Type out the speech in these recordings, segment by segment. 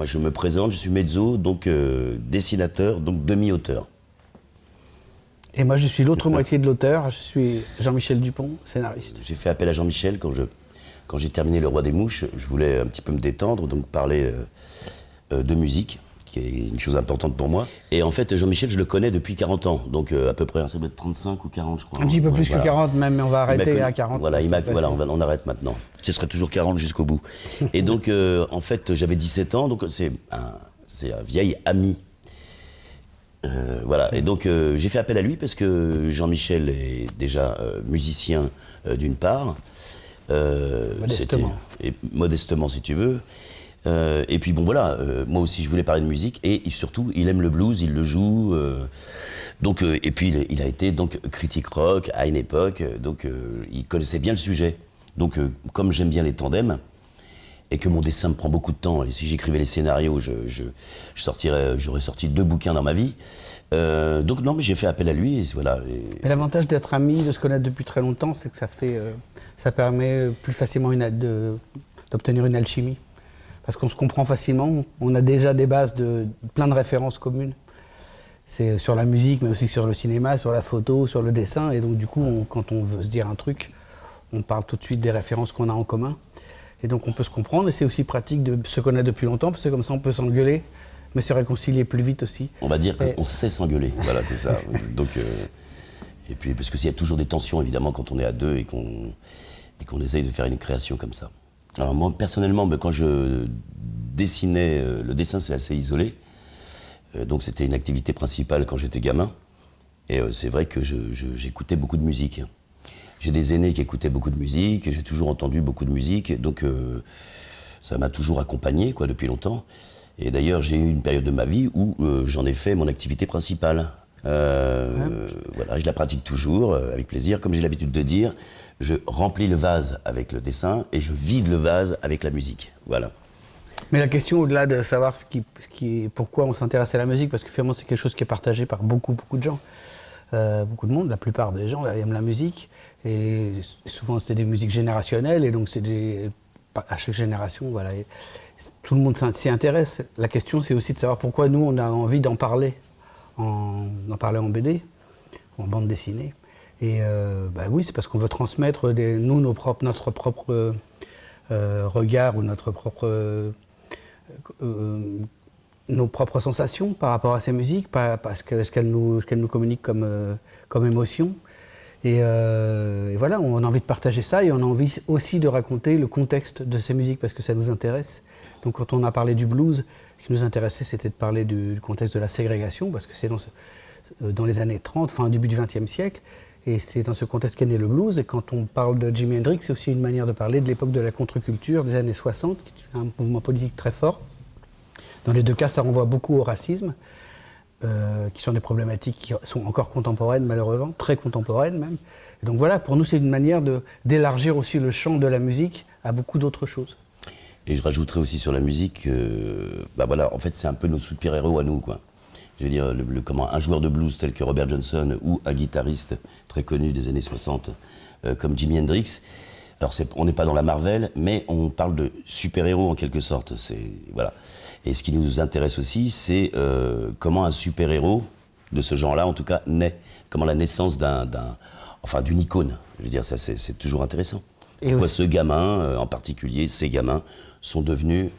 Moi, je me présente, je suis mezzo, donc euh, dessinateur, donc demi-auteur. Et moi, je suis l'autre moitié de l'auteur. Je suis Jean-Michel Dupont, scénariste. J'ai fait appel à Jean-Michel quand je quand j'ai terminé Le Roi des Mouches. Je voulais un petit peu me détendre, donc parler euh, euh, de musique, qui est une chose importante pour moi. Et en fait, Jean-Michel, je le connais depuis 40 ans, donc euh, à peu près, ça doit être 35 ou 40, je crois. Un petit peu Ouais, plus voilà. que 40 même, mais on va arrêter connu- à 40. Voilà, il voilà on, va- on arrête maintenant. Ce serait toujours 40 jusqu'au bout. Et donc, euh, en fait, j'avais 17 ans, donc c'est un, un vieil ami. Euh, voilà, et donc j'ai fait appel à lui parce que Jean-Michel est déjà musicien d'une part. Modestement. Et modestement, si tu veux. Euh, et puis bon voilà, euh, moi aussi je voulais parler de musique et surtout il aime le blues, il le joue. euh, donc et puis il, a été donc critique rock à une époque, donc il connaissait bien le sujet. Donc comme j'aime bien les tandems et que mon dessin me prend beaucoup de temps, et si j'écrivais les scénarios, je, sortirais, j'aurais sorti deux bouquins dans ma vie. Donc non, mais j'ai fait appel à lui. Mais l'avantage d'être amis, de se connaître depuis très longtemps, c'est que ça fait, ça permet plus facilement d'obtenir une alchimie. Parce qu'on se comprend facilement, on a déjà des bases de plein de références communes. C'est sur la musique, mais aussi sur le cinéma, sur la photo, sur le dessin. Et donc du coup, on- quand on veut se dire un truc, on parle tout de suite des références qu'on a en commun. Et donc on peut se comprendre. Et c'est aussi pratique de se connaître depuis longtemps, parce que comme ça, on peut s'engueuler, mais se réconcilier plus vite aussi. On va dire Et- qu'on sait s'engueuler. Voilà, c'est ça. Donc, euh, et puis, parce qu'il y a toujours des tensions, évidemment, quand on est à deux et qu'on et qu'on essaye de faire une création comme ça. Alors, moi, personnellement, ben, quand je dessinais, euh, le dessin, c'est assez isolé. Euh, donc, c'était une activité principale quand j'étais gamin. Et euh, c'est vrai que j'écoutais beaucoup de musique. J'ai des aînés qui écoutaient beaucoup de musique, j'ai toujours entendu beaucoup de musique, donc euh, ça m'a toujours accompagné quoi, depuis longtemps. Et d'ailleurs, j'ai eu une période de ma vie où euh, j'en ai fait mon activité principale. Euh, Voilà, je la pratique toujours avec plaisir. Comme j'ai l'habitude de dire, je remplis le vase avec le dessin et je vide le vase avec la musique. Voilà. Mais la question, au-delà de savoir pourquoi on s'intéresse à la musique, parce que finalement c'est quelque chose qui est partagé par beaucoup, beaucoup de gens, Euh, beaucoup de monde, la plupart des gens aiment la musique, et souvent c'est des musiques générationnelles, et donc c'est des, à chaque génération, voilà, tout le monde s'y intéresse. La question c'est aussi de savoir pourquoi nous on a envie d'en parler, en, d'en parler en BD, en bande dessinée. Et euh, bah oui, c'est parce qu'on veut transmettre nous nos propres, notre propre euh, euh, regard ou notre propre euh, nos propres sensations par rapport à ces musiques, par, parce que ce qu'elles nous, nous communiquent comme, comme émotion. Et, voilà, on a envie de partager ça et on a envie aussi de raconter le contexte de ces musiques parce que ça nous intéresse. Donc quand on a parlé du blues, ce qui nous intéressait c'était de parler du, contexte de la ségrégation parce que c'est dans, dans les années 30, enfin début du XXe siècle, et c'est dans ce contexte qu'est né le blues. Et quand on parle de Jimi Hendrix, c'est aussi une manière de parler de l'époque de la contre-culture des années 60, qui est un mouvement politique très fort. Dans les deux cas, ça renvoie beaucoup au racisme, euh, qui sont des problématiques qui sont encore contemporaines, malheureusement, très contemporaines même. Et donc voilà, pour nous, c'est une manière d'élargir aussi le champ de la musique à beaucoup d'autres choses. Et je rajouterais aussi sur la musique, euh, bah voilà, en fait, c'est un peu nos super-héros à nous, quoi. Je veux dire, le, le- comment, un joueur de blues tel que Robert Johnson ou un guitariste très connu des années 60 euh, comme Jimi Hendrix. Alors, on n'est pas dans la Marvel, mais on parle de super-héros en quelque sorte. Voilà. Et ce qui nous intéresse aussi, c'est euh, comment un super-héros de ce genre-là, en tout cas, naît. Comment la naissance d'un, enfin, d'une icône. Je veux dire, ça, c'est, toujours intéressant. Et Pourquoi aussi- ce gamin, euh, en particulier, ces gamins, sont devenus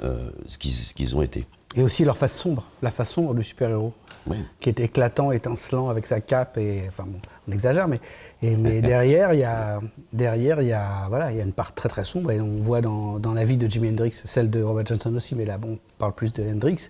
ce, qu'ils, ce qu'ils ont été. Et aussi leur face sombre, la face sombre du super-héros, Oui. qui est éclatant, étincelant avec sa cape. Et, enfin bon, on exagère, mais, et, mais derrière, il y a, derrière, il y a, voilà, il y a une part très très sombre. Et on voit dans, dans la vie de Jimi Hendrix, celle de Robert Johnson aussi, mais là, bon, on parle plus de Hendrix.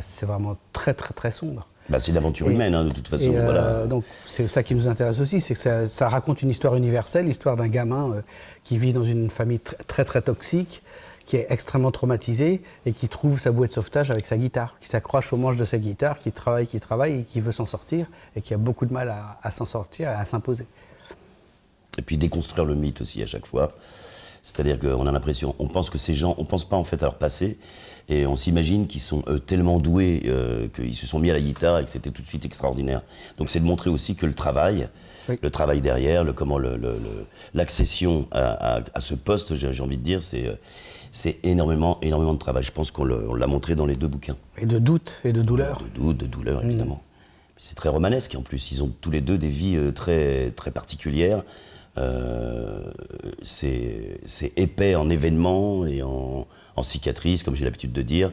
C'est vraiment très très très sombre. Bah, c'est l'aventure humaine, hein, de toute façon. Et, euh, voilà. Donc c'est ça qui nous intéresse aussi, c'est que ça, ça raconte une histoire universelle, l'histoire d'un gamin euh, qui vit dans une famille tr- très très toxique, qui est extrêmement traumatisé et qui trouve sa bouée de sauvetage avec sa guitare, qui s'accroche au manche de sa guitare, qui travaille, qui travaille et qui veut s'en sortir et qui a beaucoup de mal à, à s'en sortir, à s'imposer. Et puis déconstruire le mythe aussi à chaque fois. C'est-à-dire qu'on a l'impression, on pense que ces gens, on pense pas en fait à leur passé, Et on s'imagine qu'ils sont tellement doués qu'ils se sont mis à la guitare et que c'était tout de suite extraordinaire. Donc c'est de montrer aussi que le travail, le travail derrière, le, comment l'accession à, ce poste, j'ai envie de dire, c'est c'est énormément, énormément de travail. Je pense qu'on l'a montré dans les deux bouquins. Et de doute et de douleur. De doute, de douleur, mm. évidemment. C'est très romanesque en plus. Ils ont tous les deux des vies euh, très, très particulières. Euh, c'est épais en événements et en, cicatrices, comme j'ai l'habitude de dire.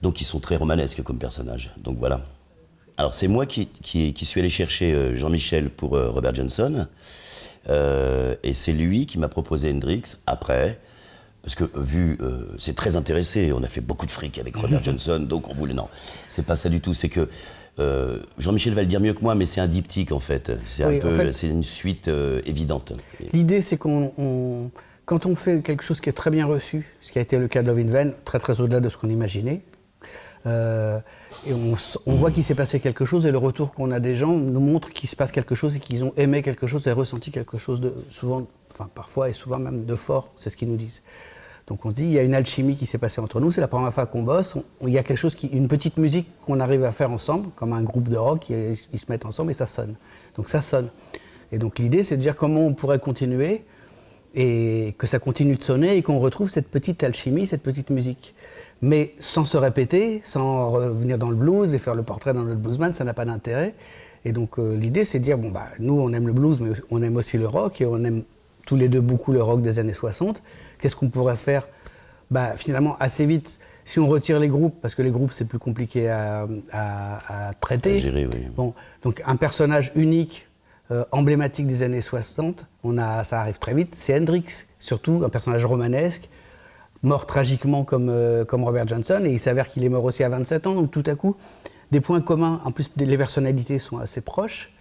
Donc ils sont très romanesques comme personnages. Donc voilà. Alors c'est moi qui, qui, qui, suis allé chercher euh, Jean-Michel pour Robert Johnson. et c'est lui qui m'a proposé Hendrix après. Parce que vu, euh, c'est très intéressé, on a fait beaucoup de fric avec Robert Johnson, donc on voulait. Non, c'est pas ça du tout. C'est que euh, Jean-Michel va le dire mieux que moi, mais c'est un diptyque en fait. C'est un peu, c'est une suite euh, évidente. L'idée, c'est qu'on, quand on fait quelque chose qui est très bien reçu, ce qui a été le cas de Love in Vain, très très au-delà de ce qu'on imaginait, et on, voit qu'il s'est passé quelque chose, et le retour qu'on a des gens nous montre qu'il se passe quelque chose et qu'ils ont aimé quelque chose et ressenti quelque chose de souvent, enfin parfois et souvent même de fort, c'est ce qu'ils nous disent. Donc on se dit, il y a une alchimie qui s'est passée entre nous, c'est la première fois qu'on bosse, il y a quelque chose, qui, une petite musique qu'on arrive à faire ensemble, comme un groupe de rock, ils, se mettent ensemble et ça sonne. Donc ça sonne. Et donc l'idée, c'est de dire comment on pourrait continuer et que ça continue de sonner et qu'on retrouve cette petite alchimie, cette petite musique. Mais sans se répéter, sans revenir dans le blues et faire le portrait dans notre bluesman, ça n'a pas d'intérêt. Et donc euh, l'idée, c'est de dire, bon, bah, nous, on aime le blues, mais on aime aussi le rock et on aime tous les deux beaucoup le rock des années 60. Qu'est-ce qu'on pourrait faire? Bah, Finalement, assez vite, si on retire les groupes, parce que les groupes, c'est plus compliqué à, traiter. gérer, bon, donc un personnage unique, euh, emblématique des années 60, on a, ça arrive très vite, c'est Hendrix, surtout un personnage romanesque, mort tragiquement comme, euh, comme Robert Johnson, et il s'avère qu'il est mort aussi à 27 ans, donc tout à coup, des points communs, en plus les personnalités sont assez proches,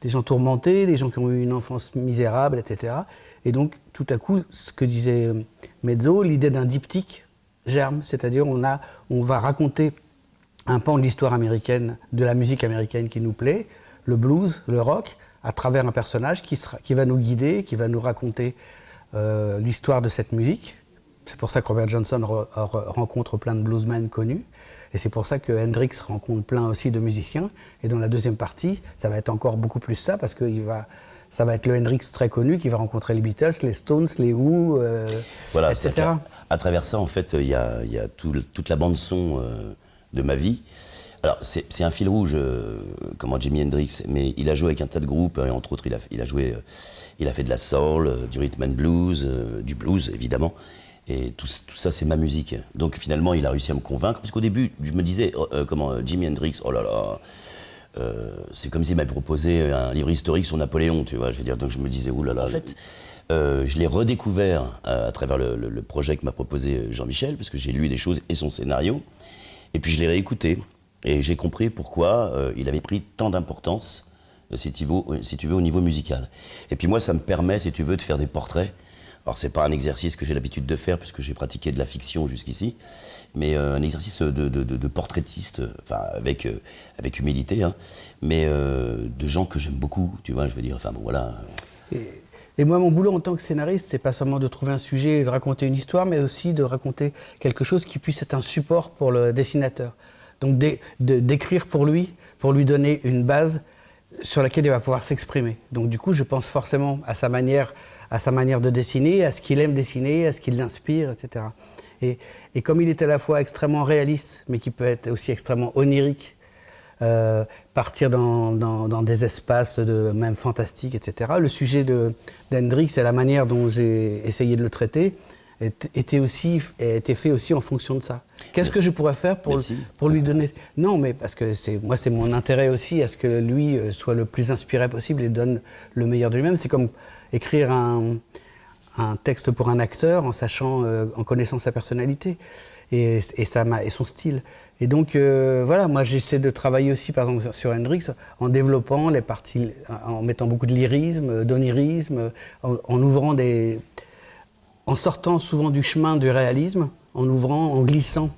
des gens tourmentés, des gens qui ont eu une enfance misérable, etc. Et donc, tout à coup, ce que disait euh, Mezzo, l'idée d'un diptyque germe, c'est-à-dire on, on va raconter un pan de l'histoire américaine, de la musique américaine qui nous plaît, le blues, le rock, à travers un personnage qui va nous guider, qui va nous raconter euh, l'histoire de cette musique. C'est pour ça que Robert Johnson rencontre plein de bluesmen connus. Et c'est pour ça que Hendrix rencontre plein aussi de musiciens. Et dans la deuxième partie, ça va être encore beaucoup plus ça, parce qu'il va ça va être le Hendrix très connu qui va rencontrer les Beatles, les Stones, les Who, euh, voilà, etc. À, travers ça, en fait, il y a, y a toute la bande-son euh, de ma vie. Alors, c'est un fil rouge, euh, comment Jimi Hendrix, mais il a joué avec un tas de groupes, et entre autres, il a, il a joué, il a fait de la soul, du rhythm and blues, du blues, évidemment. Et tout, tout ça, c'est ma musique. Donc finalement, il a réussi à me convaincre, parce qu'au début, je me disais, comment, Jimi Hendrix, oh là là, euh, c'est comme s'il m'avait proposé un livre historique sur Napoléon, tu vois. Je veux dire, donc je me disais, oulala. En fait, euh, je l'ai redécouvert à, travers le, projet que m'a proposé Jean-Michel, parce que j'ai lu des choses et son scénario. Et puis je l'ai réécouté. Et j'ai compris pourquoi euh, il avait pris tant d'importance, si, si tu veux, au niveau musical. Et puis moi, ça me permet, si tu veux, de faire des portraits alors c'est pas un exercice que j'ai l'habitude de faire puisque j'ai pratiqué de la fiction jusqu'ici, mais euh, un exercice de, portraitiste, enfin avec, euh, avec humilité, hein, mais euh, de gens que j'aime beaucoup, tu vois, je veux dire, enfin bon voilà. Et, moi, mon boulot en tant que scénariste, c'est pas seulement de trouver un sujet et de raconter une histoire, mais aussi de raconter quelque chose qui puisse être un support pour le dessinateur. Donc d'écrire pour lui, pour lui donner une base sur laquelle il va pouvoir s'exprimer. Donc du coup, je pense forcément à sa manière à sa manière de dessiner, à ce qu'il aime dessiner, à ce qui l'inspire, etc. Et, comme il est à la fois extrêmement réaliste, mais qui peut être aussi extrêmement onirique, euh, partir dans, des espaces même fantastiques, etc. Le sujet d'Hendrix et la manière dont j'ai essayé de le traiter était aussi était fait aussi en fonction de ça. Qu'est-ce que je pourrais faire pour, pour lui donner? Non, mais parce que c'est moi c'est mon intérêt aussi à ce que lui euh, soit le plus inspiré possible et donne le meilleur de lui-même. C'est comme écrire un, texte pour un acteur en sachant, euh, en connaissant sa personnalité et, et son style. Et donc, euh, voilà, moi j'essaie de travailler aussi, par exemple, sur Hendrix, en développant les parties, en mettant beaucoup de lyrisme, d'onirisme, en, ouvrant des. En sortant souvent du chemin du réalisme, en ouvrant, en glissant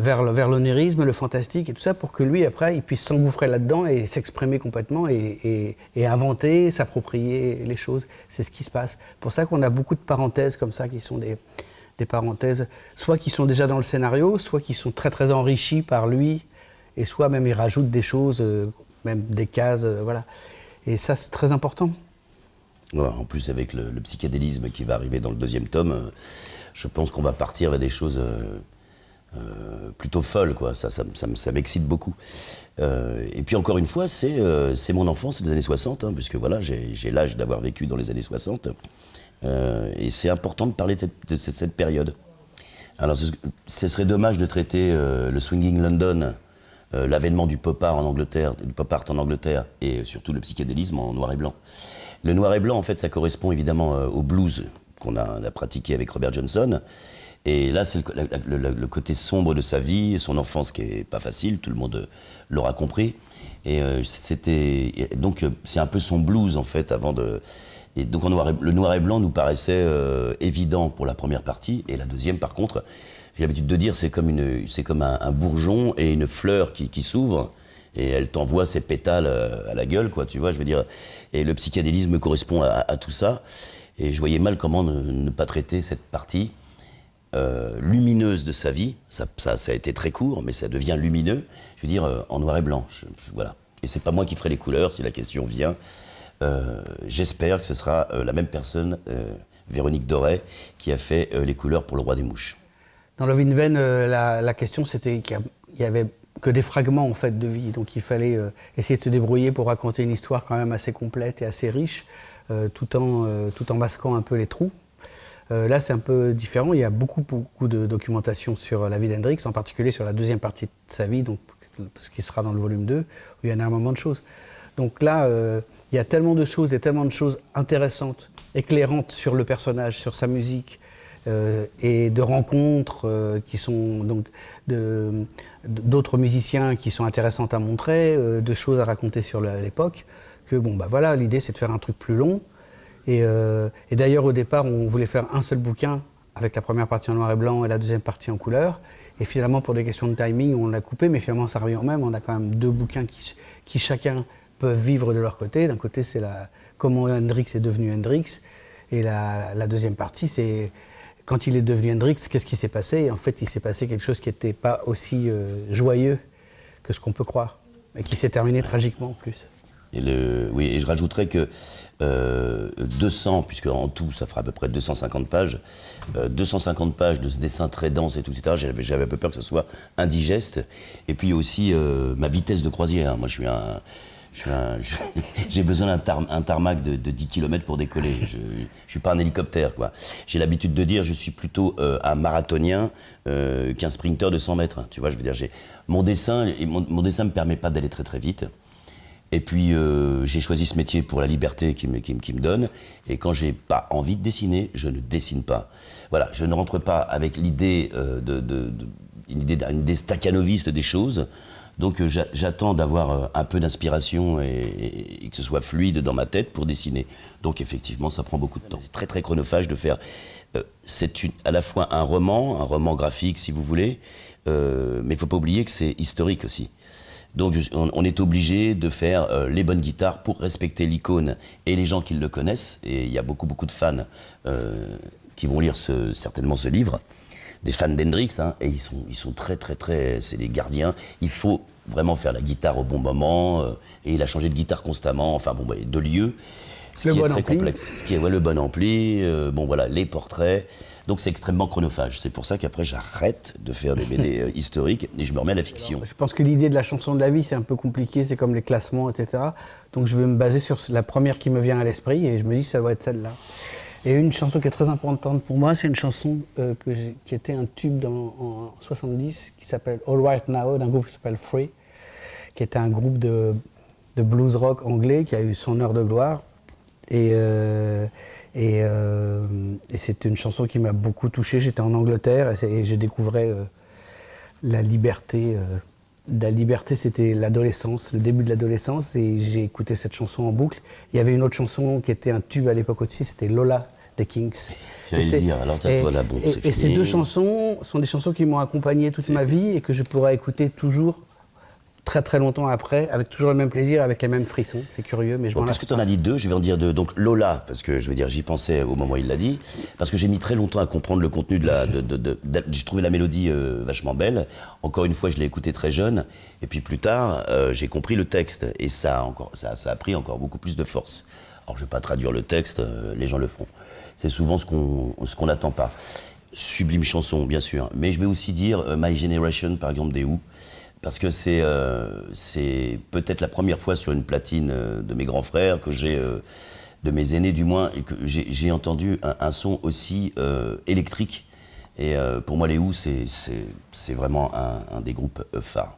vers, l'onirisme, le fantastique et tout ça, pour que lui, après, il puisse s'engouffrer là-dedans et s'exprimer complètement et, inventer, s'approprier les choses. C'est ce qui se passe. pour ça qu'on a beaucoup de parenthèses comme ça qui sont des, des parenthèses, soit qui sont déjà dans le scénario, soit qui sont très très enrichis par lui, et soit même il rajoute des choses, euh, même des cases, euh, voilà. Et ça, c'est très important. En plus, avec le, psychédélisme qui va arriver dans le deuxième tome, euh, je pense qu'on va partir vers des choses plutôt folles, quoi. Ça, ça, m'excite beaucoup. et puis encore une fois, c'est mon enfance, les années 60, hein, puisque voilà, j'ai l'âge d'avoir vécu dans les années 60. et c'est important de parler de cette, période. Alors, ce, serait dommage de traiter le Swinging London euh, l'avènement du pop art en Angleterre, du pop art en Angleterre et surtout le psychédélisme en noir et blanc. Le noir et blanc, en fait, ça correspond évidemment euh, au blues qu'on a, pratiqué avec Robert Johnson. Et là, c'est le, côté sombre de sa vie, son enfance qui est pas facile, tout le monde l'aura compris. Et euh, c'était donc c'est un peu son blues en fait avant de. Et donc le noir et blanc nous paraissait évident pour la première partie et la deuxième par contre j'ai l'habitude de dire, c'est comme, une, c'est comme un, bourgeon et une fleur qui, qui s'ouvre et elle t'envoie ses pétales euh, à la gueule, quoi, tu vois, je veux dire. Et le psychédélisme correspond à, tout ça. Et je voyais mal comment ne, pas traiter cette partie euh, lumineuse de sa vie. Ça, a été très court, mais ça devient lumineux, je veux dire, euh, en noir et blanc. voilà. Et c'est pas moi qui ferai les couleurs si la question vient. J'espère que ce sera la même personne, Véronique Doré, qui a fait les couleurs pour le roi des mouches. Dans Love in Vain, la, question c'était qu'il n'y avait que des fragments en fait de vie, donc il fallait euh, essayer de se débrouiller pour raconter une histoire quand même assez complète et assez riche, euh, tout, en, tout en masquant un peu les trous. là, c'est un peu différent. Il y a beaucoup, beaucoup de documentation sur la vie d'Hendrix, en particulier sur la deuxième partie de sa vie, donc, ce qui sera dans le volume 2, où il y a un moment de choses. Donc là, il y a tellement de choses et tellement de choses intéressantes, éclairantes sur le personnage, sur sa musique, euh, et de rencontres euh, qui sont donc d'autres musiciens qui sont intéressantes à montrer, euh, de choses à raconter sur l'époque, que bon bah voilà, l'idée c'est de faire un truc plus long. Et, d'ailleurs au départ on voulait faire un seul bouquin avec la première partie en noir et blanc et la deuxième partie en couleur. Et finalement pour des questions de timing on l'a coupé, mais finalement ça revient au même. On a quand même deux bouquins qui, qui chacun peuvent vivre de leur côté. D'un côté c'est comment Hendrix est devenu Hendrix, et la deuxième partie c'est quand il est devenu Hendrix, qu'est-ce qui s'est passé? En fait, il s'est passé quelque chose qui n'était pas aussi euh, joyeux que ce qu'on peut croire, et qui s'est terminé tragiquement en plus. Et le, oui, et je rajouterais que 200, euh, puisque en tout ça fera à peu près 250 pages, 250 euh, pages de ce dessin très dense et tout, etc. J'avais un peu peur que ce soit indigeste. Et puis aussi ma vitesse de croisière. Moi, je suis un, j'ai besoin d'un tarmac de, 10 km pour décoller. Je ne suis pas un hélicoptère. quoi. J'ai l'habitude de dire je suis plutôt euh, un marathonien euh, qu'un sprinter de 100 mètres. Tu vois, je veux dire, mon dessin, mon, dessin me permet pas d'aller très très vite. Et puis euh, j'ai choisi ce métier pour la liberté qu'il me, qui, me donne. Et quand j'ai pas envie de dessiner, je ne dessine pas. Voilà, je ne rentre pas avec l'idée de, de, une idée, idée staccanoviste des choses. Donc euh, j'attends d'avoir euh, un peu d'inspiration et, que ce soit fluide dans ma tête pour dessiner. Donc effectivement, ça prend beaucoup de temps. C'est très très chronophage de faire. Euh, c'est à la fois un roman, un roman graphique si vous voulez, mais il ne faut pas oublier que c'est historique aussi. Donc on, est obligé de faire les bonnes guitares pour respecter l'icône et les gens qui le connaissent. Et il y a beaucoup beaucoup de fans qui vont lire certainement ce livre des fans d'Hendrix, hein, et ils sont, ils sont très, très, très. C'est les gardiens. Il faut vraiment faire la guitare au bon moment, euh, et il a changé de guitare constamment, enfin, bon, bah, de lieu. Ce qui est très complexe. Ce qui est ouais, le bon ampli, euh, bon, voilà, les portraits. Donc c'est extrêmement chronophage. C'est pour ça qu'après j'arrête de faire des BD euh, historiques et je me remets à la fiction. je pense que l'idée de la chanson de la vie c'est un peu compliqué, c'est comme les classements, etc. Donc je vais me baser sur la première qui me vient à l'esprit et je me dis ça va être celle-là. Et une chanson qui est très importante pour moi, c'est une chanson euh, qui était un tube dans, en 70 qui s'appelle All Right Now, d'un groupe qui s'appelle Free, qui était un groupe de, blues rock anglais qui a eu son heure de gloire. Et, euh, et, euh, c'était une chanson qui m'a beaucoup touché. J'étais en Angleterre et, et je découvrais la liberté. La liberté, c'était l'adolescence, le début de l'adolescence, et j'ai écouté cette chanson en boucle. Il y avait une autre chanson qui était un tube à l'époque aussi, c'était Lola des Kings. J'allais dire, alors bon, et, et ces deux chansons sont des chansons qui m'ont accompagné toute ma vie et que je pourrais écouter toujours très très longtemps après, avec toujours le même plaisir, avec les mêmes frissons. C'est curieux, mais je Bon, m'en lasse puisque tu en as dit deux, je vais en dire deux. Donc Lola, parce que je veux dire, j'y pensais au moment où il l'a dit, parce que j'ai mis très longtemps à comprendre le contenu de la. De, de- j'ai trouvé la mélodie euh, vachement belle. Encore une fois, je l'ai écouté très jeune. Et puis plus tard, euh, j'ai compris le texte. Et ça a, encore, ça, ça a pris encore beaucoup plus de force. Alors je vais pas traduire le texte, euh, les gens le font. C'est souvent ce qu'on ce qu'on n'attend pas. Sublime chanson, bien sûr. Mais je vais aussi dire My Generation, par exemple, des Who. Parce que c'est euh, peut-être la première fois sur une platine euh, de mes grands frères que j'ai, euh, de mes aînés du moins, que j'ai entendu un, son aussi euh, électrique. Et pour moi, les Who, c'est vraiment un, un des groupes phares.